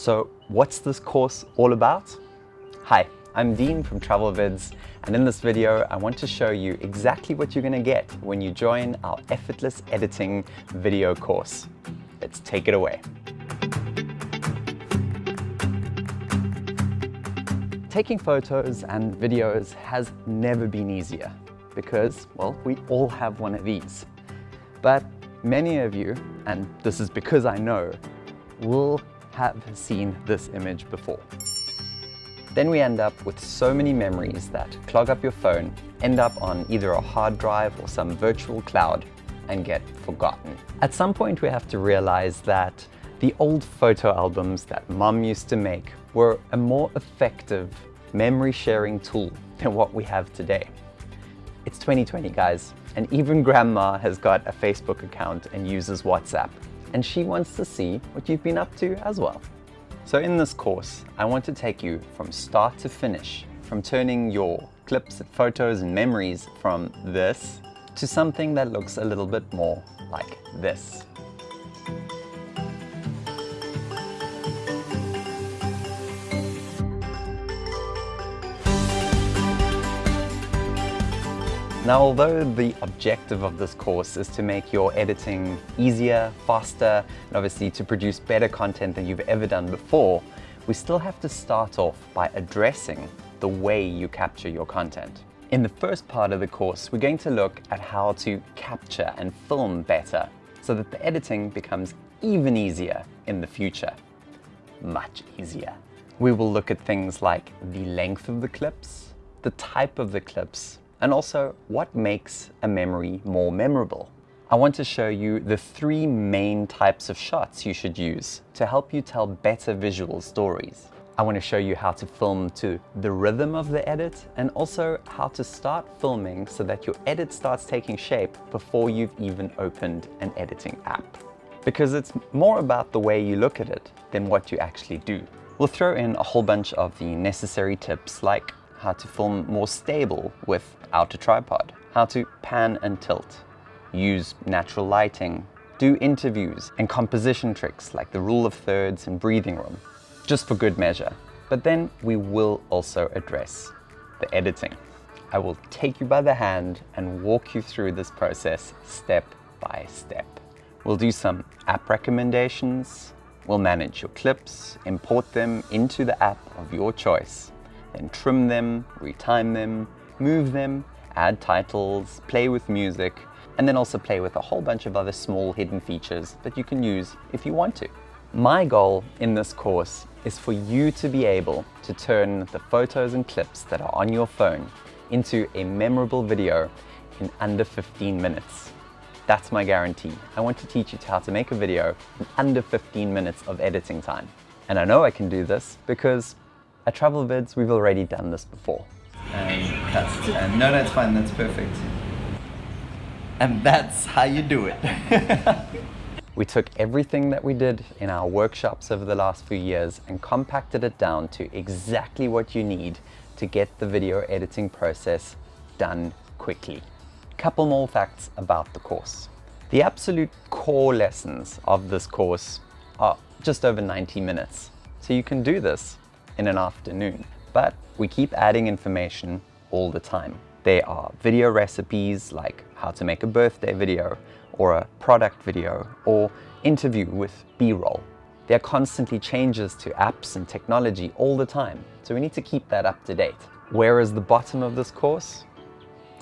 So what's this course all about? Hi, I'm Dean from TravelVids and in this video I want to show you exactly what you're going to get when you join our effortless editing video course. Let's take it away. Taking photos and videos has never been easier because, well, we all have one of these. But many of you, and this is because I know, will have seen this image before. Then we end up with so many memories that clog up your phone, end up on either a hard drive or some virtual cloud and get forgotten. At some point we have to realize that the old photo albums that mom used to make were a more effective memory sharing tool than what we have today. It's 2020 guys, and even grandma has got a Facebook account and uses WhatsApp and she wants to see what you've been up to as well. So in this course, I want to take you from start to finish, from turning your clips, photos and memories from this to something that looks a little bit more like this. Now, although the objective of this course is to make your editing easier, faster, and obviously to produce better content than you've ever done before, we still have to start off by addressing the way you capture your content. In the first part of the course, we're going to look at how to capture and film better so that the editing becomes even easier in the future. Much easier. We will look at things like the length of the clips, the type of the clips, and also what makes a memory more memorable. I want to show you the three main types of shots you should use to help you tell better visual stories. I want to show you how to film to the rhythm of the edit and also how to start filming so that your edit starts taking shape before you've even opened an editing app. Because it's more about the way you look at it than what you actually do. We'll throw in a whole bunch of the necessary tips like how to film more stable without a tripod, how to pan and tilt, use natural lighting, do interviews and composition tricks like the rule of thirds and breathing room, just for good measure. But then we will also address the editing. I will take you by the hand and walk you through this process step by step. We'll do some app recommendations, we'll manage your clips, import them into the app of your choice, then trim them, retime them, move them, add titles, play with music, and then also play with a whole bunch of other small hidden features that you can use if you want to. My goal in this course is for you to be able to turn the photos and clips that are on your phone into a memorable video in under 15 minutes. That's my guarantee. I want to teach you how to make a video in under 15 minutes of editing time. And I know I can do this because at TravelVids, we've already done this before. And. And no, that's fine. That's perfect. And that's how you do it. we took everything that we did in our workshops over the last few years and compacted it down to exactly what you need to get the video editing process done quickly. Couple more facts about the course. The absolute core lessons of this course are just over 90 minutes. So you can do this in an afternoon. But we keep adding information all the time. There are video recipes like how to make a birthday video or a product video or interview with B-roll. There are constantly changes to apps and technology all the time, so we need to keep that up to date. Where is the bottom of this course?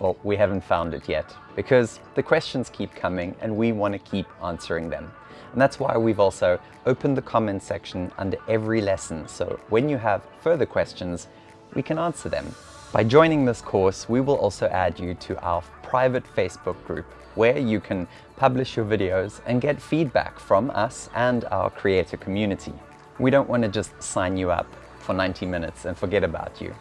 Well, we haven't found it yet because the questions keep coming and we want to keep answering them. And that's why we've also opened the comments section under every lesson. So when you have further questions, we can answer them. By joining this course, we will also add you to our private Facebook group where you can publish your videos and get feedback from us and our creator community. We don't want to just sign you up for 90 minutes and forget about you.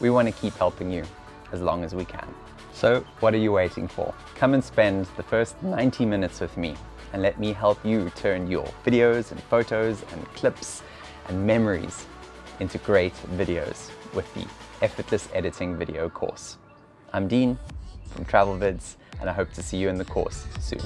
We want to keep helping you as long as we can. So what are you waiting for? Come and spend the first 90 minutes with me and let me help you turn your videos and photos and clips and memories into great videos with the Effortless Editing video course. I'm Dean from TravelVids and I hope to see you in the course soon.